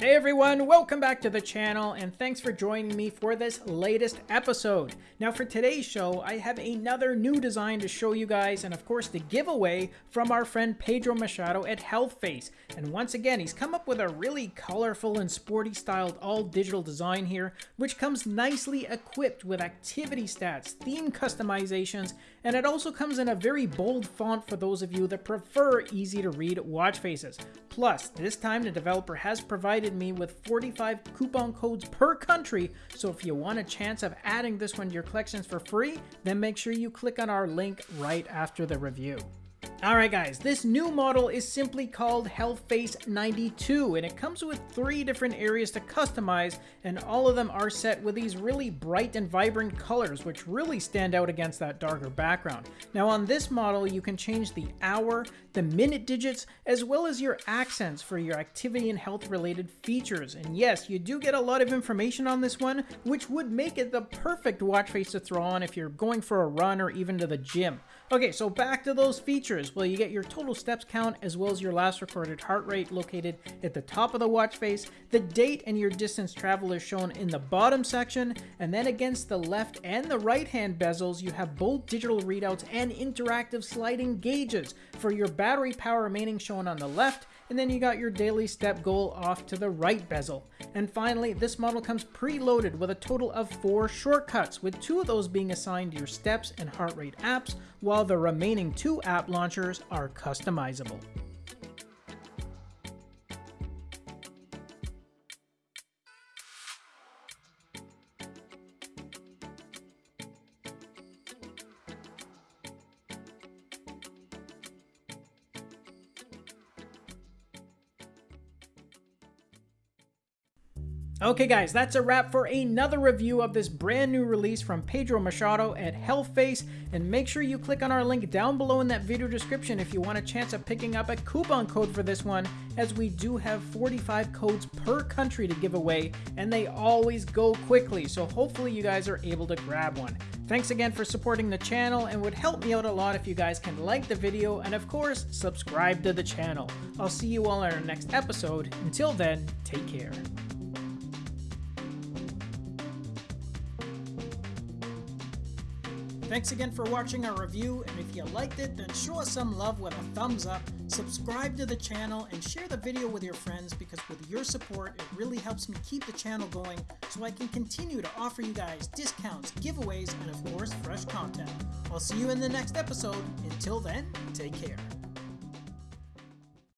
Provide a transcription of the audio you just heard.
Hey everyone, welcome back to the channel and thanks for joining me for this latest episode. Now for today's show, I have another new design to show you guys and of course the giveaway from our friend Pedro Machado at HealthFace. And once again, he's come up with a really colorful and sporty styled all digital design here, which comes nicely equipped with activity stats, theme customizations, and it also comes in a very bold font for those of you that prefer easy to read watch faces. Plus, this time the developer has provided me with 45 coupon codes per country, so if you want a chance of adding this one to your collections for free, then make sure you click on our link right after the review. Alright guys, this new model is simply called HealthFace 92 and it comes with three different areas to customize and all of them are set with these really bright and vibrant colors which really stand out against that darker background. Now on this model you can change the hour, the minute digits, as well as your accents for your activity and health related features. And yes, you do get a lot of information on this one which would make it the perfect watch face to throw on if you're going for a run or even to the gym. Okay, so back to those features. Well, you get your total steps count as well as your last recorded heart rate located at the top of the watch face. The date and your distance traveled is shown in the bottom section. And then against the left and the right hand bezels, you have both digital readouts and interactive sliding gauges for your battery power remaining shown on the left and then you got your daily step goal off to the right bezel. And finally, this model comes preloaded with a total of four shortcuts, with two of those being assigned to your steps and heart rate apps, while the remaining two app launchers are customizable. Okay guys, that's a wrap for another review of this brand new release from Pedro Machado at HealthFace, and make sure you click on our link down below in that video description if you want a chance of picking up a coupon code for this one, as we do have 45 codes per country to give away, and they always go quickly, so hopefully you guys are able to grab one. Thanks again for supporting the channel and would help me out a lot if you guys can like the video and of course subscribe to the channel. I'll see you all in our next episode. Until then, take care. Thanks again for watching our review, and if you liked it, then show us some love with a thumbs up, subscribe to the channel, and share the video with your friends because with your support, it really helps me keep the channel going so I can continue to offer you guys discounts, giveaways, and of course, fresh content. I'll see you in the next episode. Until then, take care.